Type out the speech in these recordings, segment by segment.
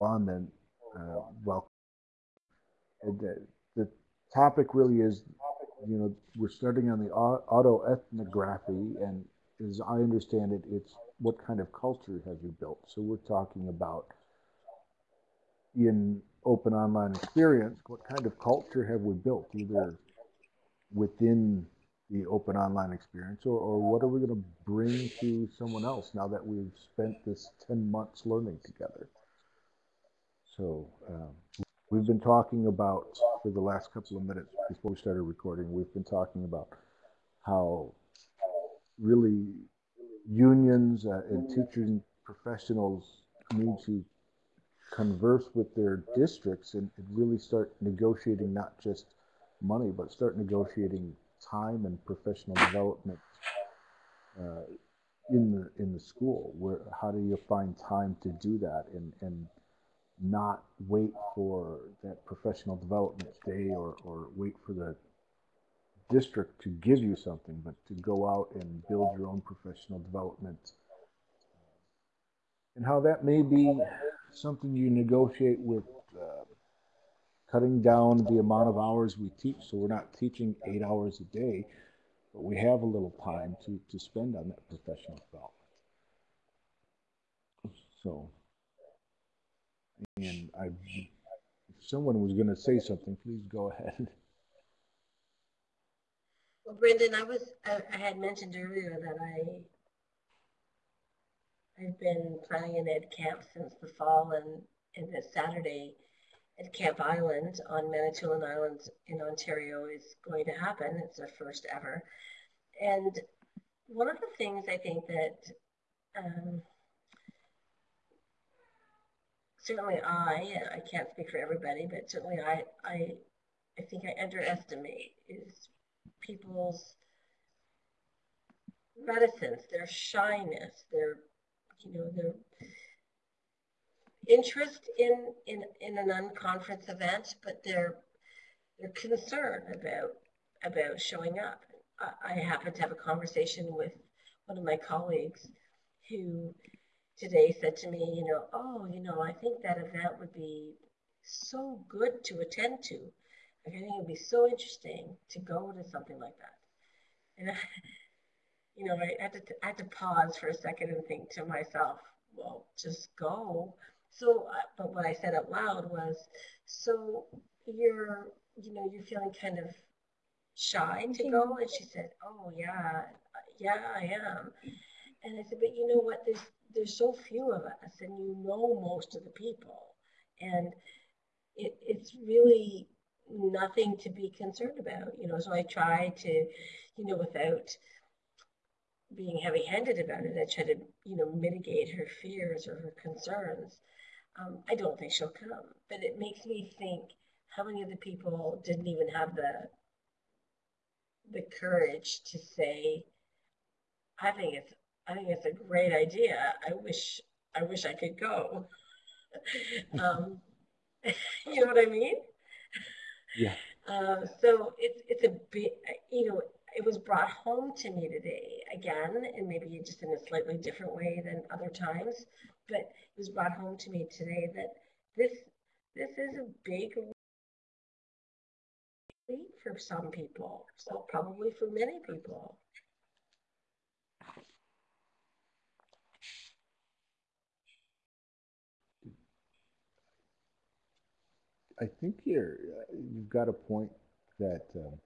on, then uh. And, uh, the topic really is, you know, we're starting on the autoethnography, and as I understand it, it's what kind of culture have you built? So we're talking about in open online experience, what kind of culture have we built, either within the open online experience, or, or what are we going to bring to someone else now that we've spent this 10 months learning together? So um, we've been talking about, for the last couple of minutes before we started recording, we've been talking about how really unions uh, and teaching professionals need to converse with their districts and, and, really start negotiating not just money, but start negotiating time and professional development uh, in the in the school. Where how do you find time to do that and and not wait for that professional development day or, or wait for the district to give you something, but to go out and build your own professional development. And how that may be something you negotiate with uh, cutting down the amount of hours we teach. So we're not teaching eight hours a day, but we have a little time to, to spend on that professional development. So, and I, if someone was going to say something, please go ahead. Well, Brendan, I was I, I had mentioned earlier that I I've been planning an ed camp since the fall, and and this Saturday at Camp Island on Manitoulin Island in Ontario is going to happen. It's the first ever, and one of the things I think that um, certainly I I can't speak for everybody, but certainly I I I think I underestimate is people's reticence, their shyness, their you know their interest in in in an unconference event, but their their concern about about showing up. I, I happened to have a conversation with one of my colleagues who today said to me, you know, oh, you know, I think that event would be so good to attend to. I think it would be so interesting to go to something like that. And, I, you know, I had, to, I had to pause for a second and think to myself, well, just go. So, uh, but what I said out loud was, so you're, you know, you're feeling kind of shy to go? And she said, oh, yeah, yeah, I am. And I said, but you know what? There's, there's so few of us, and you know most of the people. And it, it's really nothing to be concerned about, you know. So I try to, you know, without being heavy-handed about it, I try to, you know, mitigate her fears or her concerns. Um, I don't think she'll come, but it makes me think how many of the people didn't even have the the courage to say, I think it's I think it's a great idea. I wish I wish I could go. um, you know what I mean? Yeah. Uh, so it's it's a bit, you know, it was brought home to me today again, and maybe just in a slightly different way than other times, but it was brought home to me today that this this is a big leap for some people, so probably for many people. I think you're you've got a point that um,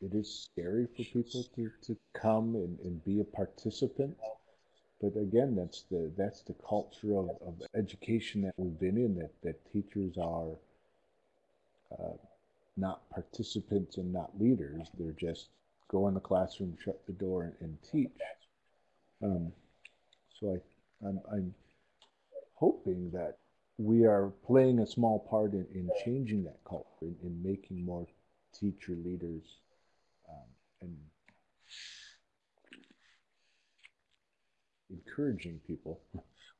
it is scary for people to, to come and, and be a participant. But again, that's the that's the culture of, of education that we've been in. That that teachers are uh, not participants and not leaders. They're just go in the classroom, shut the door, and, and teach. Um, so I, I'm, I'm hoping that we are playing a small part in, in changing that culture, in, in making more teacher leaders um, and encouraging people.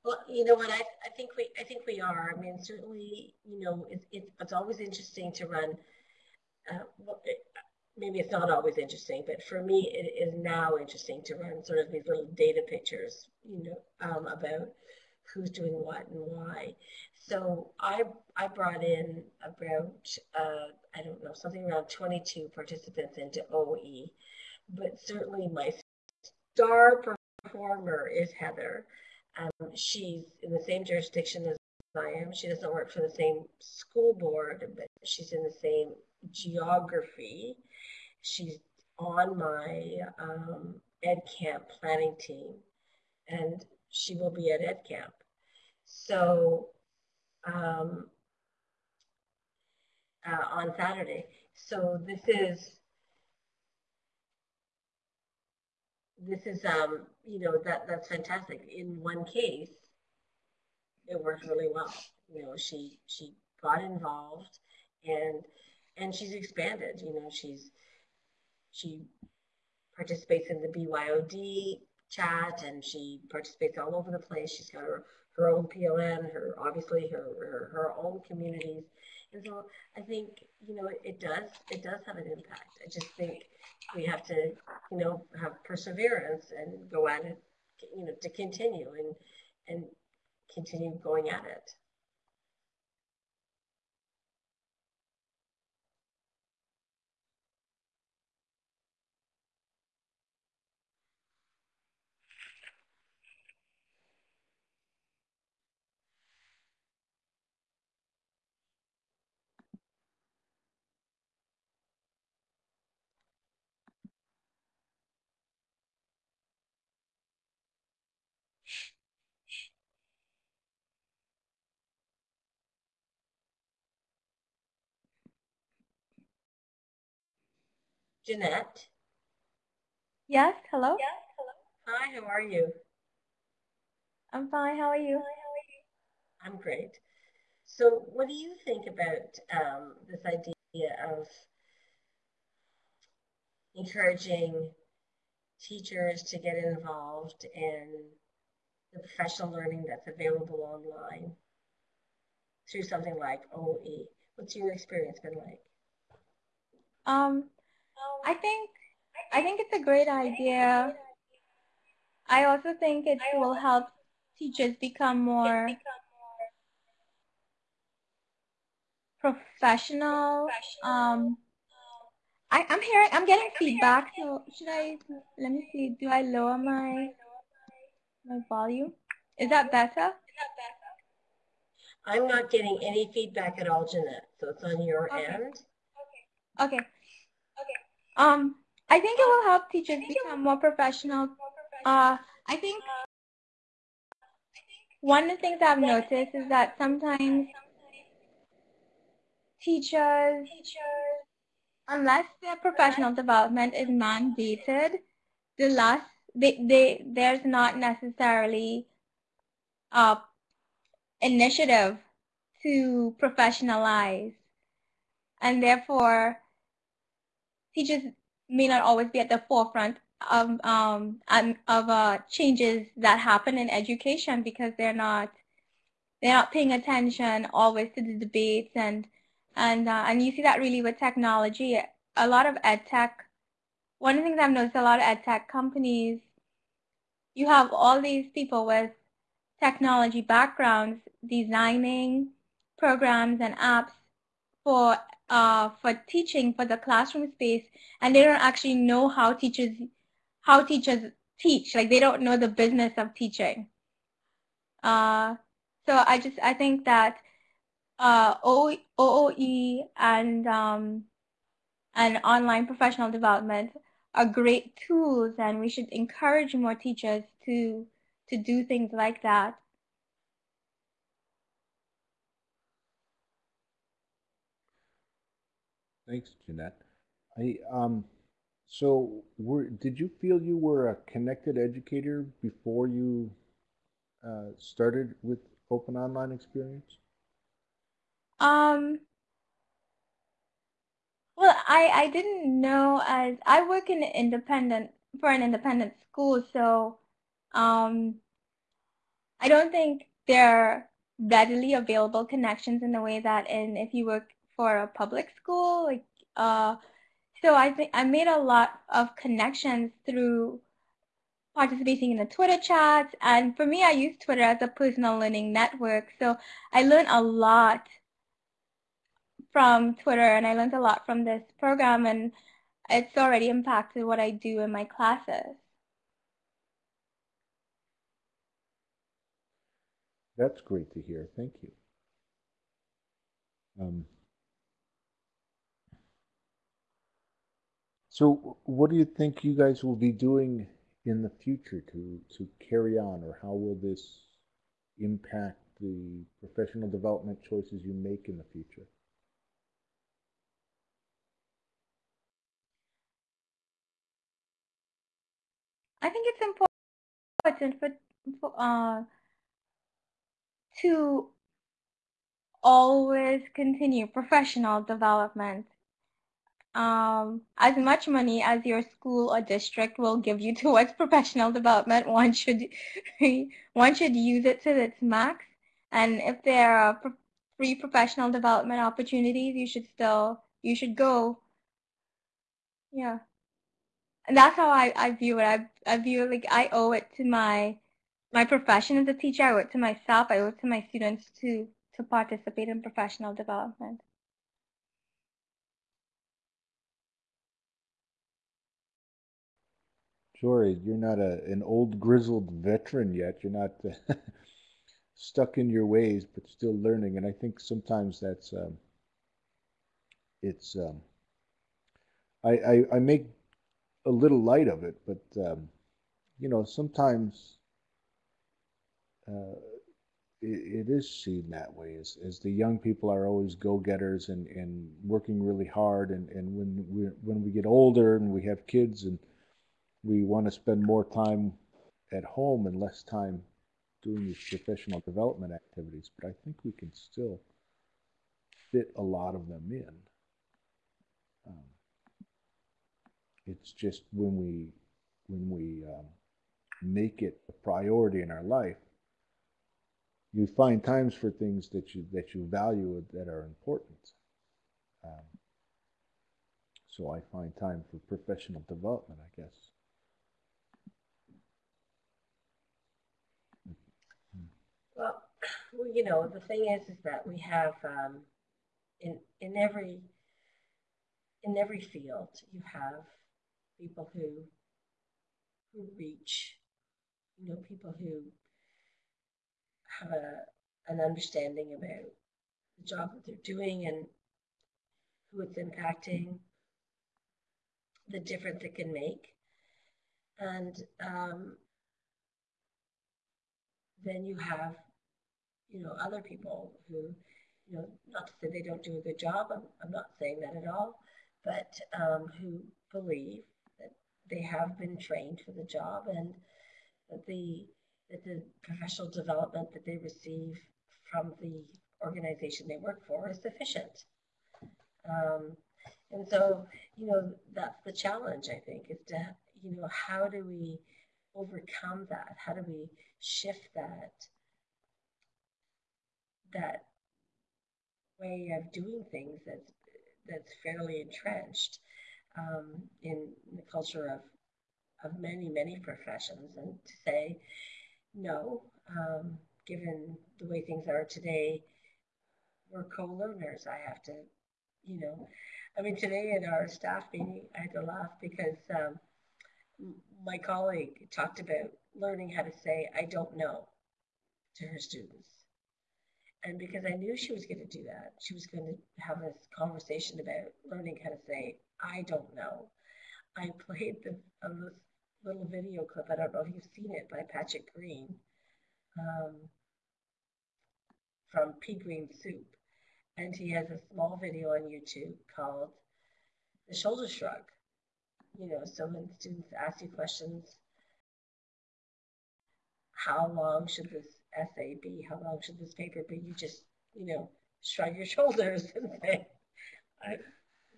Well, you know what, I, I think we I think we are. I mean, certainly, you know, it, it, it's always interesting to run. Uh, well, it, maybe it's not always interesting, but for me, it is now interesting to run sort of these little data pictures, you know, um, about who's doing what and why. So I I brought in about uh, I don't know something around 22 participants into OE, but certainly my star performer is Heather. Um, she's in the same jurisdiction as I am. She doesn't work for the same school board, but she's in the same geography. She's on my um, Ed Camp planning team, and she will be at Ed Camp. So um, uh, on Saturday. So this is this is um you know that that's fantastic. In one case, it worked really well. You know, she she got involved and and she's expanded. You know, she's she participates in the BYOD chat and she participates all over the place. She's got her, her own PLN, her obviously her, her, her own communities. And so I think, you know, it, it does it does have an impact. I just think we have to, you know, have perseverance and go at it, you know, to continue and and continue going at it. Jeanette. Yes, hello? Yes, hello. Hi, how are you? I'm fine. How are you? Hi, how are you? I'm great. So, what do you think about um, this idea of encouraging teachers to get involved in the professional learning that's available online through something like OE? What's your experience been like? Um, I think I think it's a great idea. I also think it will help teachers become more professional. Um, I, I'm hearing, I'm getting feedback. So should I? Let me see. Do I lower my my volume? Is that better? I'm not getting any feedback at all, Jeanette. So it's on your Okay. end. Okay. Um, I think it will help teachers become more professional. Uh, I think one of the things I've noticed is that sometimes teachers, unless their professional development is mandated, the last they, they there's not necessarily a initiative to professionalize, and therefore teachers may not always be at the forefront of um of uh changes that happen in education because they're not they're not paying attention always to the debates and and uh, and you see that really with technology. A lot of ed tech one of the things I've noticed a lot of ed tech companies you have all these people with technology backgrounds designing programs and apps for uh, for teaching for the classroom space and they don't actually know how teachers how teachers teach. Like they don't know the business of teaching. Uh, so I just I think that uh, OOE and um, and online professional development are great tools and we should encourage more teachers to to do things like that Thanks, Jeanette. I, um, so were, did you feel you were a connected educator before you uh, started with open online experience? Um, well, I, I didn't know as I work in independent for an independent school, so um, I don't think there are readily available connections in the way that in if you work for a public school, like uh, so I think I made a lot of connections through participating in the Twitter chats. And for me, I use Twitter as a personal learning network. So I learned a lot from Twitter and I learned a lot from this program and it's already impacted what I do in my classes. That's great to hear. Thank you. Um, so what do you think you guys will be doing in the future to, to carry on or how will this impact the professional development choices you make in the future? I think it's important for, for uh, to always continue professional development. Um, as much money as your school or district will give you towards professional development, one should one should use it to its max. And if there are free professional development opportunities, you should still you should go. Yeah, and that's how I, I view it. I I view it like I owe it to my my profession as a teacher. I owe it to myself. I owe it to my students to to participate in professional development. Jory, you're not a, an old grizzled veteran yet. You're not stuck in your ways, but still learning. And I think sometimes that's um, it's um, I, I, I make a little light of it, but um, you know sometimes uh, it, it is seen that way as, as the young people are always go-getters and, and working really hard and, and when we when we get older and we have kids and we want to spend more time at home and less time doing these professional development activities but I think we can still fit a lot of them in um, it's just when we when we um, make it a priority in our life you find times for things that you that you value that are important. Um, so I find time for professional development, I guess. Well, you know, the thing is, is that we have um, in in every in every field, you have people who who reach, you know, people who have a, an understanding about the job that they're doing and who it's impacting, the difference it can make. And um, then you have, you know, other people who, you know, not to say they don't do a good job, I'm, I'm not saying that at all, but um, who believe that they have been trained for the job and that the that the professional development that they receive from the organization they work for is sufficient. Um, and so, you know, that's the challenge, I think, is to, you know, how do we overcome that? How do we shift that, that way of doing things that's, that's fairly entrenched um, in the culture of, of many, many professions and to say, no, um, given the way things are today, we're co-learners. I have to, you know, I mean, today in our staff meeting, I had to laugh because um, my colleague talked about learning how to say, I don't know to her students. And because I knew she was going to do that, she was going to have this conversation about learning how to say, I don't know. I played the, a little video clip. I don't know if you've seen it by Patrick Green um, from Pea Green Soup. And he has a small video on YouTube called The Shoulder Shrug. You know, so when students ask you questions, how long should this be? How long should this paper be? You just, you know, shrug your shoulders and say,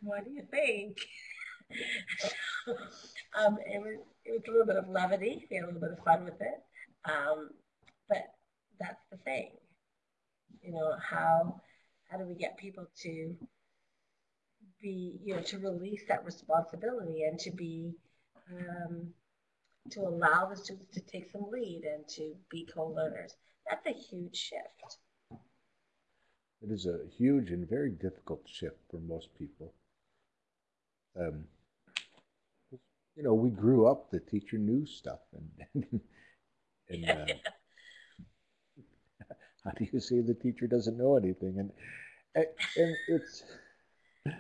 what do you think? um, it, was, it was a little bit of levity. We had a little bit of fun with it. Um, but that's the thing. You know, how how do we get people to be, you know, to release that responsibility and to be um, to allow the students to take some lead and to be co-learners. That's a huge shift. It is a huge and very difficult shift for most people. Um, you know, we grew up, the teacher knew stuff, and and uh, how do you say the teacher doesn't know anything? And and, it's,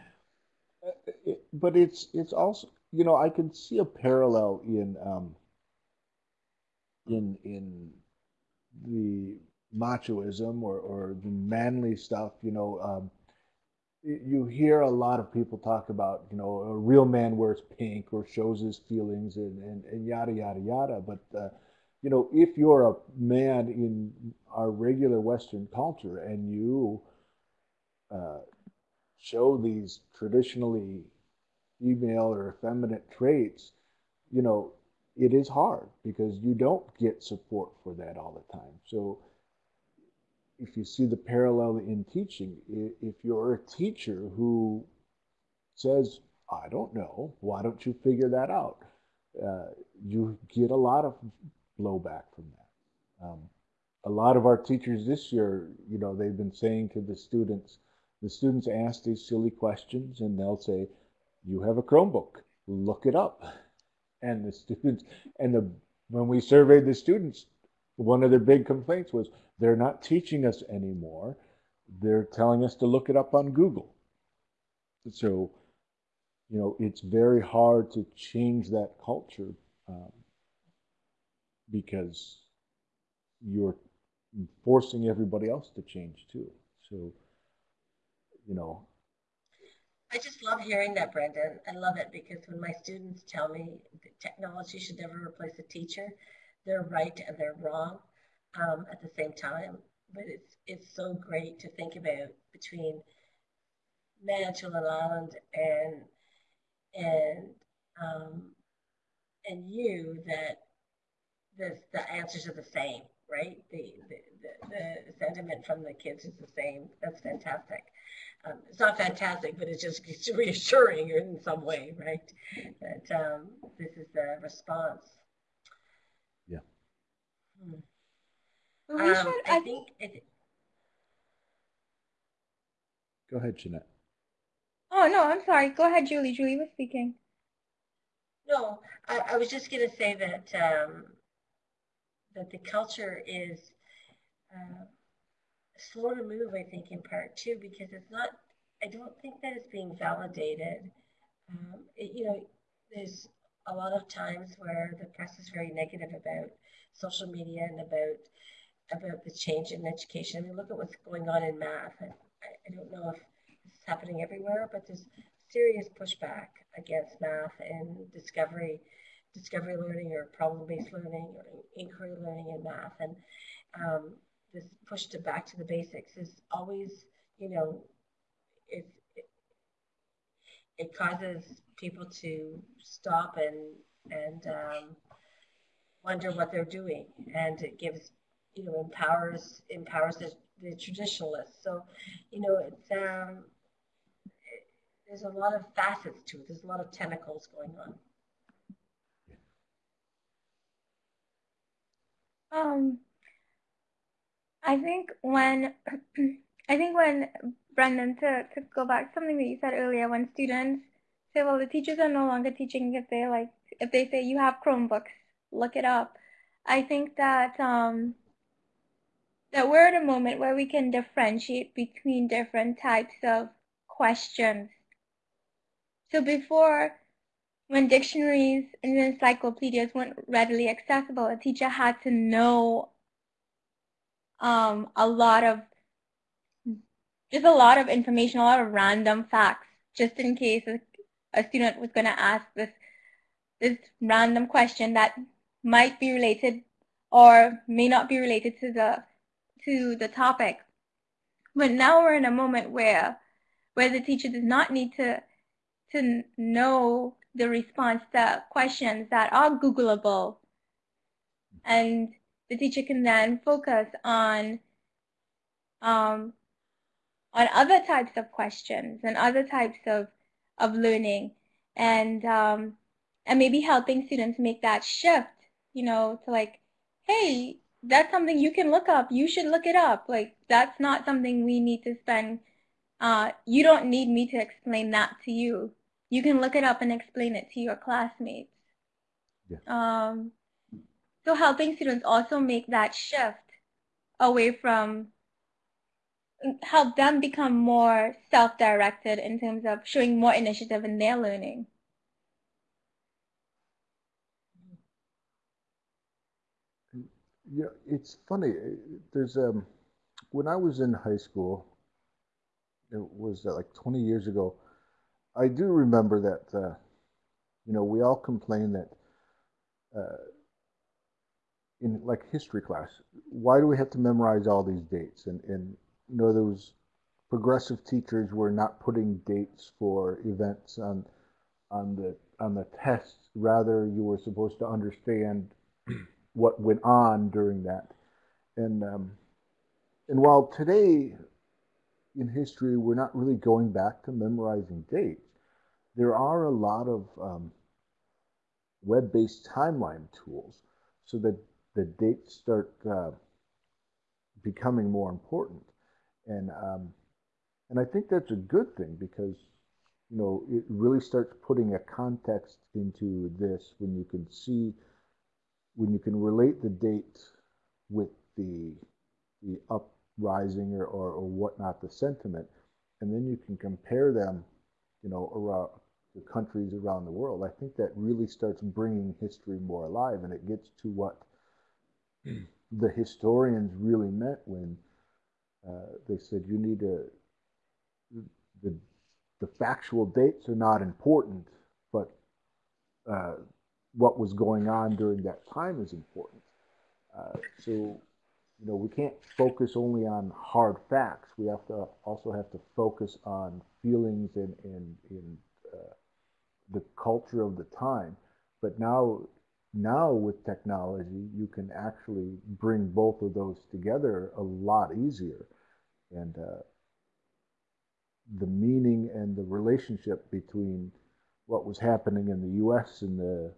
it, but it's it's also you know I can see a parallel in um, in in the machoism or, or the manly stuff, you know, um, you hear a lot of people talk about, you know, a real man wears pink or shows his feelings and, and, and yada, yada, yada. But, uh, you know, if you're a man in our regular Western culture and you uh, show these traditionally female or effeminate traits, you know, it is hard because you don't get support for that all the time. So if you see the parallel in teaching, if you're a teacher who says, I don't know, why don't you figure that out? Uh, you get a lot of blowback from that. Um, a lot of our teachers this year, you know, they've been saying to the students, the students ask these silly questions and they'll say, you have a Chromebook, look it up. And the students and the when we surveyed the students one of their big complaints was they're not teaching us anymore. They're telling us to look it up on google. So you know it's very hard to change that culture um, because you're forcing everybody else to change too. So you know I just love hearing that, Brendan. I love it because when my students tell me that technology should never replace a teacher, they're right and they're wrong um, at the same time. But it's it's so great to think about between Manitoulin Island and and um, and you that the the answers are the same, right? The, the the, the sentiment from the kids is the same. That's fantastic um, it's not fantastic, but it's just it's reassuring in some way, right? That um, this is the response. Yeah. Hmm. We Um, should, I I think, it, go ahead jeanette Oh no, I'm sorry. Go ahead, Julie. Julie was speaking. no, I, I was just going to say that um, that the culture is uh, slow to move, I think, in part two, because it's not, I don't think that it's being validated. Um, it, you know, there's a lot of times where the press is very negative about social media and about about the change in education. I mean, look at what's going on in math. I, I don't know if it's happening everywhere, but there's serious pushback against math and discovery, discovery learning or problem-based learning or inquiry learning in math. And um, this push to back to the basics is always, you know, it, it, it causes people to stop and and um, wonder what they're doing, and it gives, you know, empowers empowers the, the traditionalists. So, you know, it's um, it, there's a lot of facets to it. There's a lot of tentacles going on. Um, I think when I think when Brendan to, to go back something that you said earlier, when students say, well, the teachers are no longer teaching if they like if they say you have Chromebooks, look it up. I think that um, that we're at a moment where we can differentiate between different types of questions. So before, when dictionaries and encyclopedias weren't readily accessible, a teacher had to know um, a lot of just a lot of information, a lot of random facts, just in case a, a student was going to ask this this random question that might be related or may not be related to the to the topic. But now we're in a moment where where the teacher does not need to to know the response to questions that are Googleable. And the teacher can then focus on um, on other types of questions and other types of, of learning and um, and maybe helping students make that shift you know, to like, hey, that's something you can look up. You should look it up. Like that's not something we need to spend. Uh, you don't need me to explain that to you. You can look it up and explain it to your classmates. Yeah. Um, so helping students also make that shift away from help them become more self-directed in terms of showing more initiative in their learning. Yeah, it's funny. There's um, when I was in high school, it was uh, like 20 years ago. I do remember that. Uh, you know, we all complain that uh, in like history class, why do we have to memorize all these dates? And and you know, those progressive teachers were not putting dates for events on on the on the tests. Rather, you were supposed to understand what went on during that. And um, and while today in history we're not really going back to memorizing dates, there are a lot of um, web-based timeline tools so that the dates start uh, becoming more important. And um, and I think that's a good thing because you know it really starts putting a context into this when you can see when you can relate the date with the the uprising or, or, or whatnot, the sentiment, and then you can compare them, you know, around the countries around the world. I think that really starts bringing history more alive, and it gets to what the historians really meant when uh, they said you need to the the factual dates are not important, but uh, what was going on during that time is important. Uh, so, you know, we can't focus only on hard facts. We have to also have to focus on feelings and and, uh, the culture of the time. But now, now with technology, you can actually bring both of those together a lot easier, and uh, the meaning and the relationship between what was happening in the U.S. in the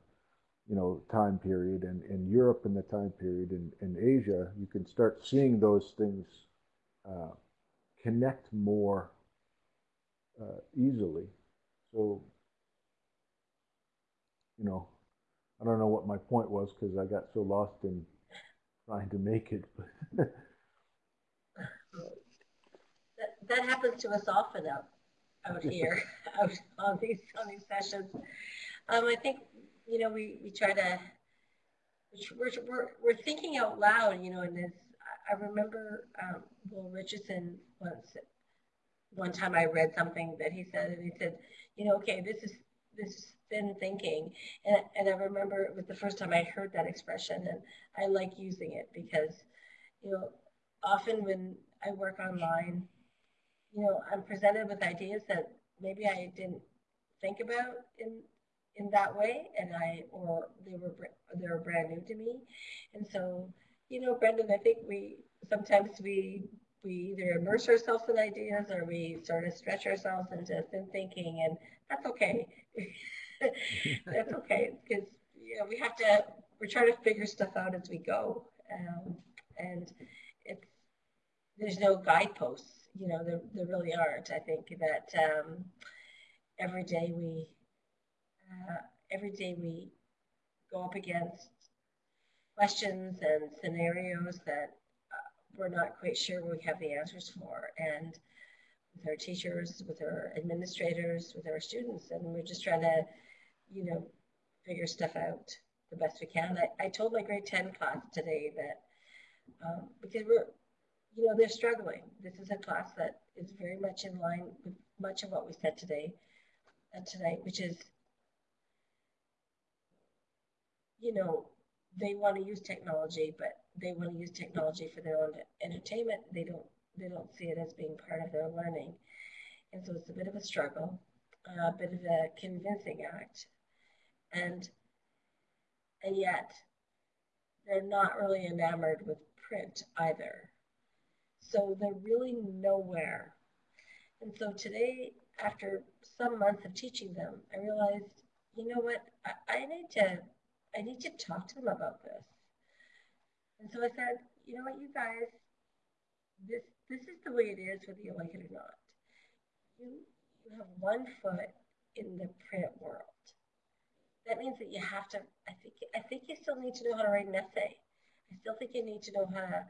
you know time period and in Europe in the time period and in Asia, you can start seeing those things uh, connect more uh, easily. So you know, I don't know what my point was because I got so lost in trying to make it. That, that happens to us often out, out here, out on these, on these sessions. Um, I think, you know, we, we try to, we're, we're, we're thinking out loud, you know, and this, I remember, um, Will Richardson once, one time I read something that he said, and he said, you know, okay, this is, this thin thinking. And, and I remember it was the first time I heard that expression and I like using it because, you know, often when I work online, you know, I'm presented with ideas that maybe I didn't think about in in that way, and I or they were they were brand new to me, and so you know, Brendan, I think we sometimes we we either immerse ourselves in ideas or we sort of stretch ourselves into thin thinking, and that's okay. that's okay because you know we have to we're trying to figure stuff out as we go, um, and it's there's no guideposts you know, there, there really aren't. I think that um, every day we, uh, every day we go up against questions and scenarios that we're not quite sure we have the answers for. And with our teachers, with our administrators, with our students, and we're just trying to, you know, figure stuff out the best we can. I, I told my grade 10 class today that um, because we're you know, they're struggling. This is a class that is very much in line with much of what we said today and uh, tonight, which is, you know, they want to use technology, but they want to use technology for their own entertainment. They don't they don't see it as being part of their learning. And so it's a bit of a struggle, uh, a bit of a convincing act. And and yet they're not really enamored with print either. So they're really nowhere. And so today, after some months of teaching them, I realized, you know what, I, I need to I need to talk to them about this. And so I said, you know what, you guys, this this is the way it is, whether you like it or not. You you have one foot in the print world. That means that you have to. I think I think you still need to know how to write an essay. I still think you need to know how to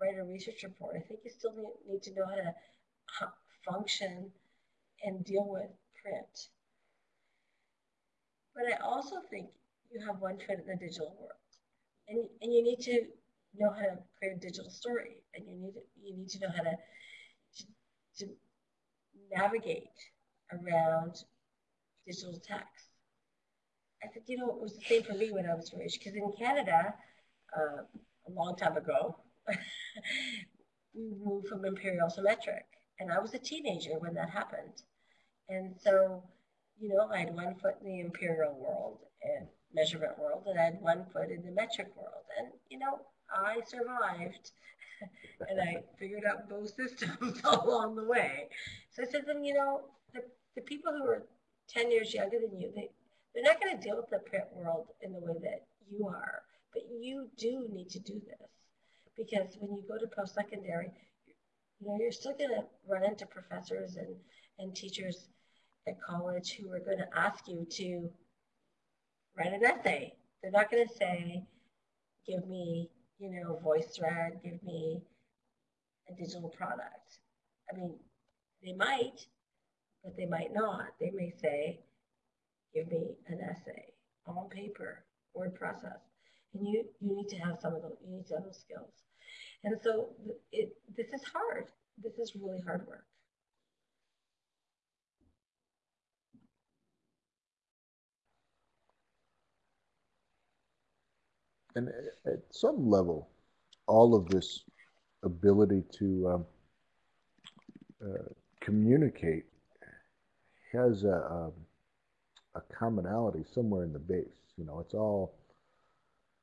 write a research report. I think you still need, need to know how to function and deal with print. But I also think you have one foot in the digital world. And, and you need to know how to create a digital story and you need to, you need to know how to, to, to navigate around digital text. I think, you know, it was the same for me when I was raised because in Canada, uh, a long time ago, we moved from imperial to metric. And I was a teenager when that happened. And so, you know, I had one foot in the imperial world and measurement world, and I had one foot in the metric world. And, you know, I survived and I figured out both systems along the way. So I said, then, you know, the, the people who are 10 years younger than you, they, they're not going to deal with the print world in the way that you are. But you do need to do this because when you go to post secondary, you know, you're still going to run into professors and, and teachers at college who are going to ask you to write an essay. They're not going to say, give me, you know, VoiceThread, give me a digital product. I mean, they might, but they might not. They may say, give me an essay on paper, word process. And you, you need to have some of those, you need to have those skills. And so it, this is hard. This is really hard work. And at some level, all of this ability to um, uh, communicate has a, a, um, a commonality somewhere in the base. You know, it's all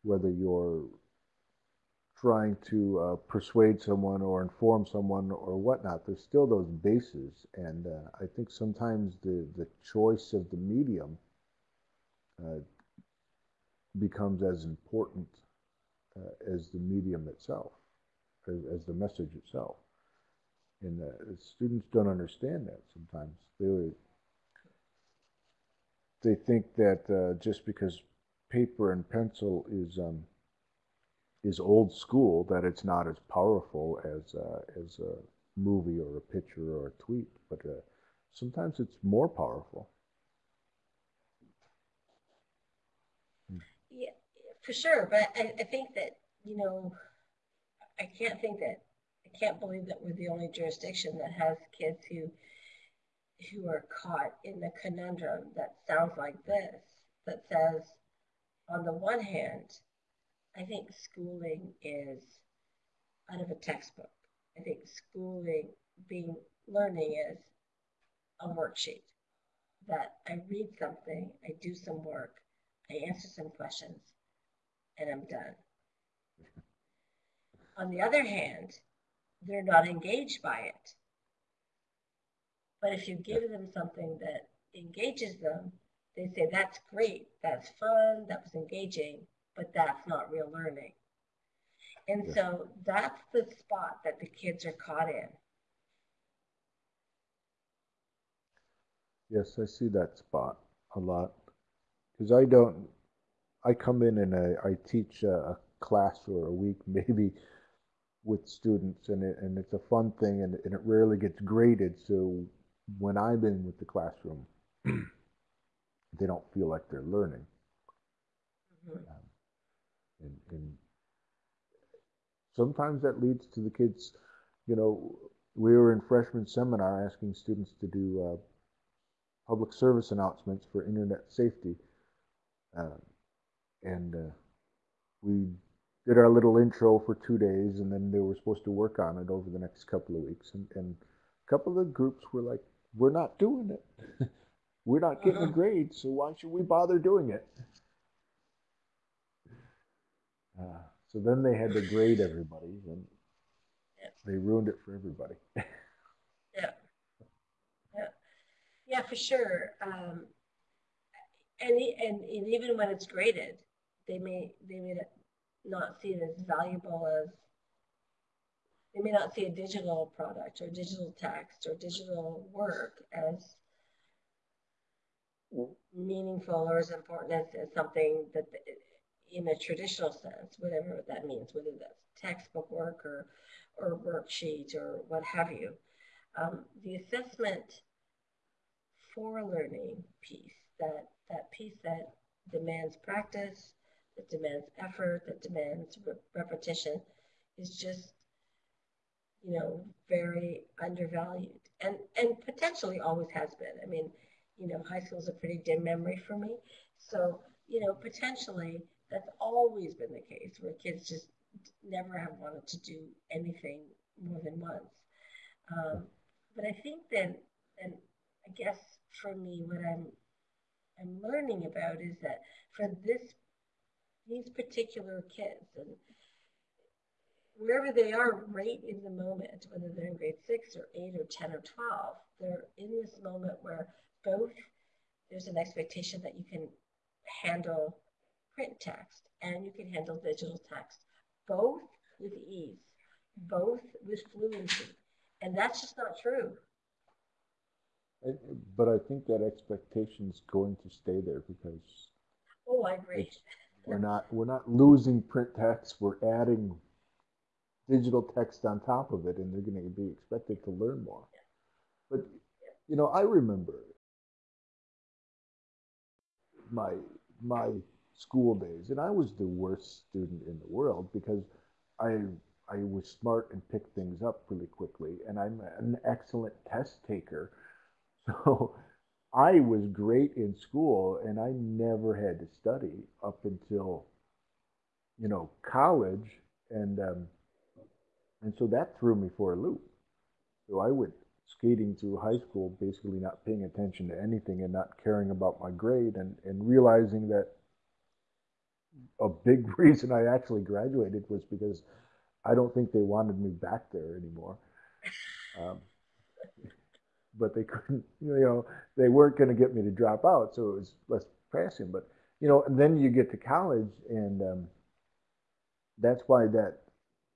whether you're trying to uh, persuade someone or inform someone or whatnot, there's still those bases. And uh, I think sometimes the, the choice of the medium uh, becomes as important uh, as the medium itself, as, as, the message itself. And uh, students don't understand that sometimes. They, they think that uh, just because paper and pencil is um, is old school that it's not as powerful as uh, as a movie or a picture or a tweet, but uh, sometimes it's more powerful. Yeah, for sure. But I, I think that you know, I can't think that I can't believe that we're the only jurisdiction that has kids who who are caught in the conundrum that sounds like this that says on the one hand I think schooling is out of a textbook. I think schooling, being learning is a worksheet that I read something, I do some work, I answer some questions, and I'm done. On the other hand, they're not engaged by it. But if you give them something that engages them, they say, that's great, that's fun, that was engaging, but that's not real learning. And yeah. so that's the spot that the kids are caught in. Yes, I see that spot a lot because I don't. I come in and I, I teach a, a, class for a week, maybe with students, and it, and it's a fun thing, and, and it rarely gets graded. So when I'm in with the classroom, they don't feel like they're learning. Mm-hmm. Um, and, and sometimes that leads to the kids, you know, we were in freshman seminar asking students to do uh, public service announcements for internet safety. Uh, and uh, we did our little intro for two days, and then they were supposed to work on it over the next couple of weeks. And, and a couple of the groups were like, we're not doing it. we're not getting uh-huh. a grade, so why should we bother doing it? Uh, so then they had to grade everybody, and yeah. they ruined it for everybody. yeah. Yeah. Yeah, for sure. Um, and, and, and even when it's graded, they may they may not see it as valuable as they may not see a digital product or digital text or digital work as meaningful or as important as, as something that in a traditional sense, whatever that means, whether that's textbook work or, or worksheet or what have you. Um, the assessment for learning piece, that, that piece that demands practice, that demands effort, that demands re repetition, is just, you know, very undervalued and, and potentially always has been. I mean, you know, high school is a pretty dim memory for me. So, you know, potentially that's always been the case where kids just never have wanted to do anything more than once. Um, but I think that, and I guess for me, what I'm I'm learning about is that for this these particular kids and wherever they are right in the moment, whether they're in grade six or eight or 10 or 12, they're in this moment where both there's an expectation that you can handle print text and you can handle digital text, both with ease, both with fluency. And that's just not true. but I think that expectation is going to stay there because. Oh, I agree. We're not we're not losing print text. We're adding digital text on top of it, and they're going to be expected to learn more. But you know, I remember my my school days, and I was the worst student in the world because I I was smart and picked things up really quickly, and I'm an excellent test taker. So I was great in school, and I never had to study up until you know college, and um, and so that threw me for a loop. So I went skating through high school, basically not paying attention to anything and not caring about my grade, and and realizing that a big reason I actually graduated was because I don't think they wanted me back there anymore. Um, but they couldn't, you know, they weren't going to get me to drop out, so it was less pressing. But you know, and then you get to college, and um, that's why that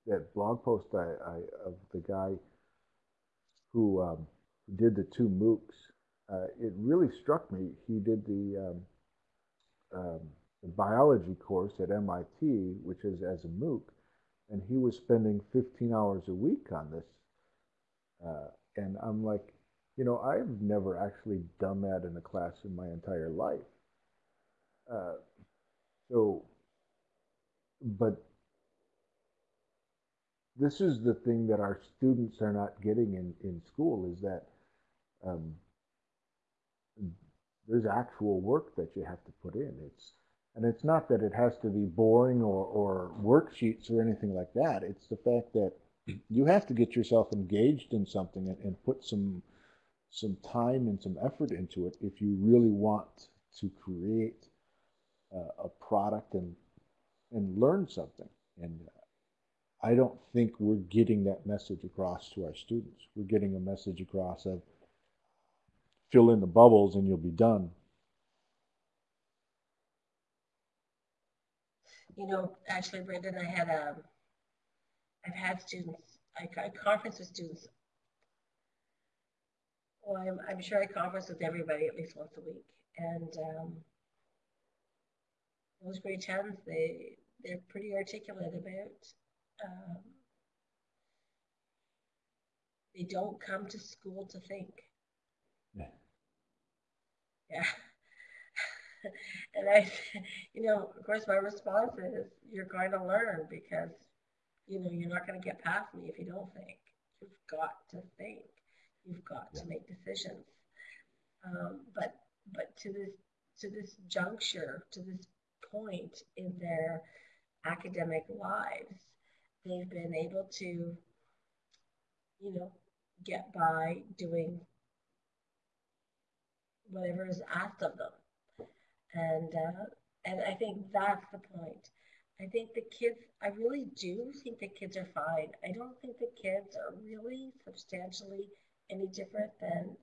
that blog post I, I of the guy who um, did the two MOOCs, uh, it really struck me. He did the um, um the biology course at MIT, which is as a MOOC, and he was spending 15 hours a week on this. Uh, and I'm like, you know, I've never actually done that in a class in my entire life. Uh, so, but this is the thing that our students are not getting in, in school is that um, there's actual work that you have to put in. It's and it's not that it has to be boring or, or worksheets or anything like that. It's the fact that you have to get yourself engaged in something and, and put some some time and some effort into it if you really want to create uh, a product and and learn something. And I don't think we're getting that message across to our students. We're getting a message across of fill in the bubbles and you'll be done. you know, actually, Brendan, I had a, um, I've had students, I, I conference with students. Well, I'm, I'm sure I conference with everybody at least once a week. And um, those grade 10s, they, they're pretty articulate about, um, they don't come to school to think. Yeah. Yeah. and I, you know, of course, my response is, you're going to learn because, you know, you're not going to get past me if you don't think. You've got to think. You've got yeah. to make decisions. Um, but but to this to this juncture, to this point in their academic lives, they've been able to, you know, get by doing whatever is asked of them and uh, and I think that's the point. I think the kids, I really do think the kids are fine. I don't think the kids are really substantially any different than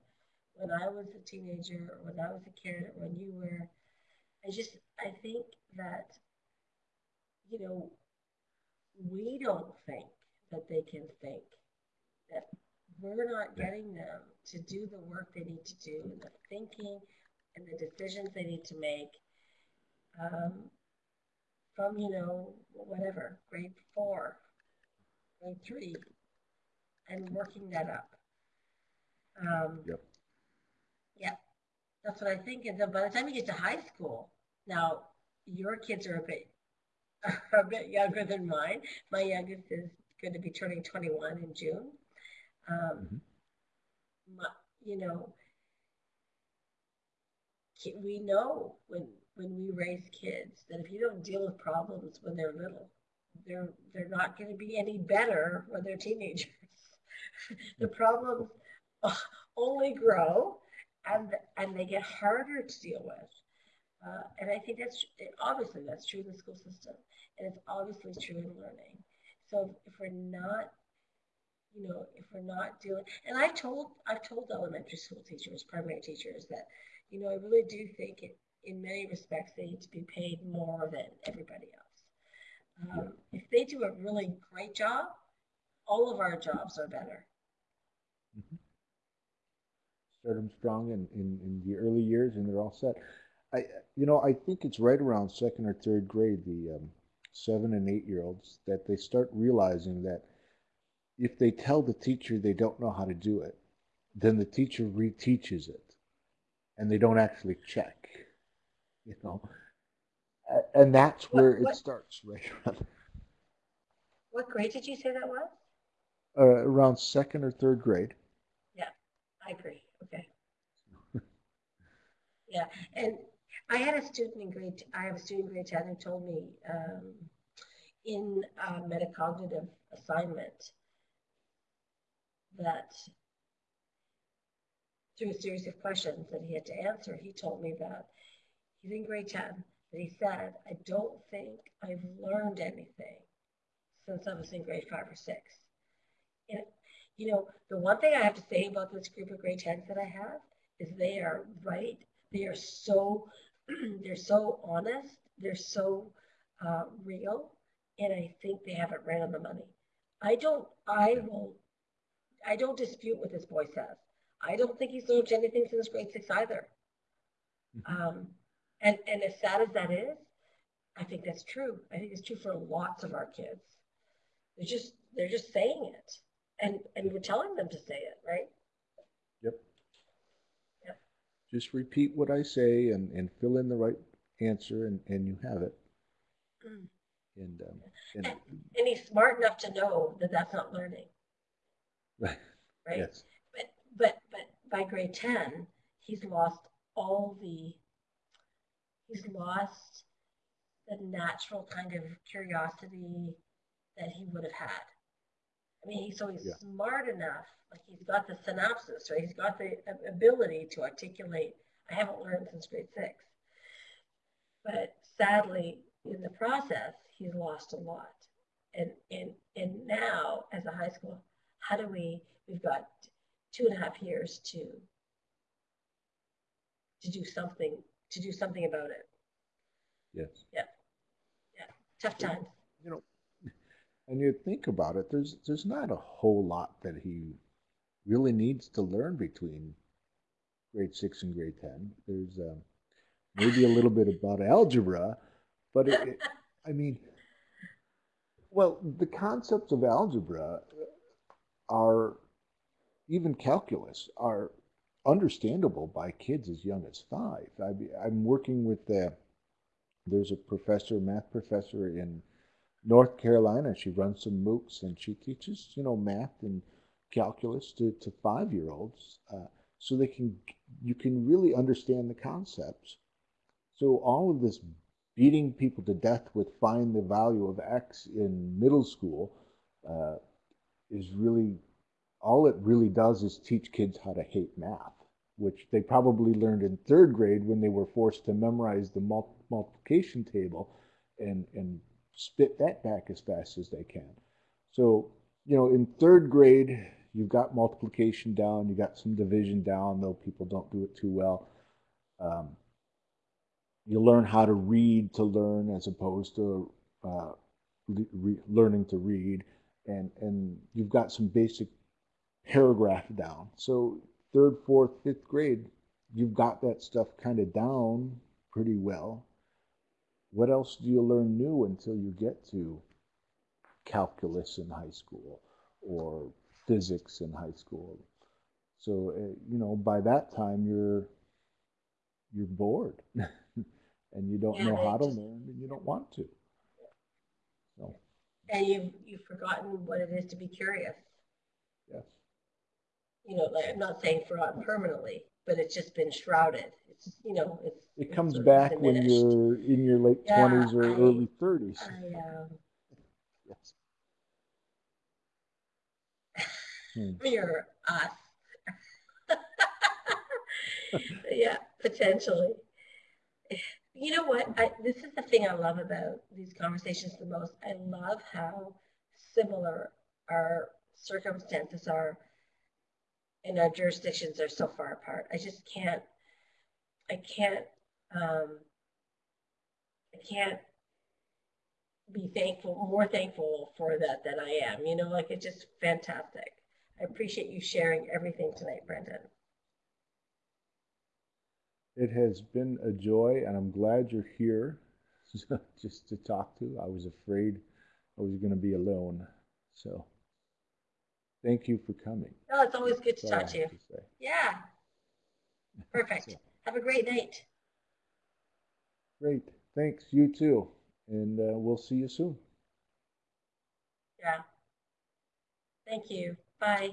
when I was a teenager or when I was a kid or when you were. I just, I think that you know, we don't think that they can think, that we're not getting them to do the work they need to do, and the thinking and the decisions they need to make um, from, you know, whatever, grade four, grade three, and working that up. Um, Yep. Yeah, that's what I think. And then by the time you get to high school, now your kids are a bit are a bit younger than mine. My youngest is going to be turning 21 in June. Um, Mhm. my, you know, we know when when we raise kids that if you don't deal with problems when they're little, they're they're not going to be any better when they're teenagers. the problems only grow, and and they get harder to deal with. Uh, and I think that's obviously that's true in the school system, and it's obviously true in learning. So if we're not, you know, if we're not doing, and I've told I've told elementary school teachers, primary teachers that, you know, I really do think it, in many respects they need to be paid more than everybody else. Um, if they do a really great job, all of our jobs are better. Start them strong in, in, in the early years and they're all set. I, you know, I think it's right around second or third grade, the um, seven and eight year olds, that they start realizing that if they tell the teacher they don't know how to do it, then the teacher reteaches it and they don't actually check, you know. And that's What- where it starts, right around, What grade did you say that was? uh, around second or third grade. Yeah, I agree. Yeah, and I had a student in grade. I have a student in grade ten who told me um, in a metacognitive assignment that through a series of questions that he had to answer, he told me that he's in grade ten. That he said, "I don't think I've learned anything since I was in grade five or six. And you know, the one thing I have to say about this group of grade 10s that I have is they are right. They are so, they're so honest. They're so uh, real. And I think they have it right on the money. I don't, I will, I don't dispute what this boy says. I don't think he's learned anything since grade six either. Um, and, and as sad as that is, I think that's true. I think it's true for lots of our kids. They're just, they're just saying it and and we're telling them to say it, right? Yep. Yep. Just repeat what I say and, and fill in the right answer and, and you have it. Mm. And, um, and And he's smart enough to know that that's not learning, right, right? yes, But but but by grade ten, he's lost all the. He's lost the natural kind of curiosity that he would have had. I mean, so he's Yeah. smart enough, like he's got the synopsis, right? He's got the ability to articulate. I haven't learned since grade six. But sadly, in the process, he's lost a lot. And and and now, as a high school, how do we? We've got two and a half years to to do something to do something about it. yes. Yeah. Yeah. Tough times. You know, and you think about it, there's, there's not a whole lot that he really needs to learn between grade six and grade 10. There's um, maybe a little bit about algebra, but it, it, I mean, well, the concepts of algebra are, even calculus, are understandable by kids as young as five. I, I'm working with, uh, there's a professor, math professor in North Carolina. She runs some MOOCs and she teaches, you know, math and calculus to, to five year olds uh, so they can, you can really understand the concepts. So all of this beating people to death with find the value of X in middle school uh, is really, all it really does is teach kids how to hate math, which they probably learned in third grade when they were forced to memorize the mul- multiplication table and, and spit that back as fast as they can. So, you know, in third grade, you've got multiplication down, you've got some division down, though people don't do it too well. Um, you learn how to read to learn as opposed to uh, re- learning to read, and and you've got some basic paragraph down. So third, fourth, fifth grade, you've got that stuff kind of down pretty well. What else do you learn new until you get to calculus in high school or physics in high school? So uh, you know, by that time you're you're bored, and you don't Yeah, know how to just- learn, and you don't want to. So And you've, you've forgotten what it is to be curious. yes, You know, like, I'm not saying forgotten permanently, but it's just been shrouded. It's, you know, it's. it comes back when you're in your late Yeah, twenties or I- early thirties. I, um, Yes. Hmm. mirror us. yeah, potentially. You know what? I, this is the thing I love about these conversations the most. I love how similar our circumstances are and our jurisdictions are so far apart. I just can't, I can't, um, I can't be thankful, more thankful for that than I am. You know, like it's just fantastic. I appreciate you sharing everything tonight, Brendan. It has been a joy, and I'm glad you're here just to talk to. I was afraid I was going to be alone. So thank you for coming. No, it's always good to That's all I talk to you. to. Yeah. Perfect. So, Have a great night. great. Thanks. You too. And uh, we'll see you soon. Yeah. Thank you. Bye.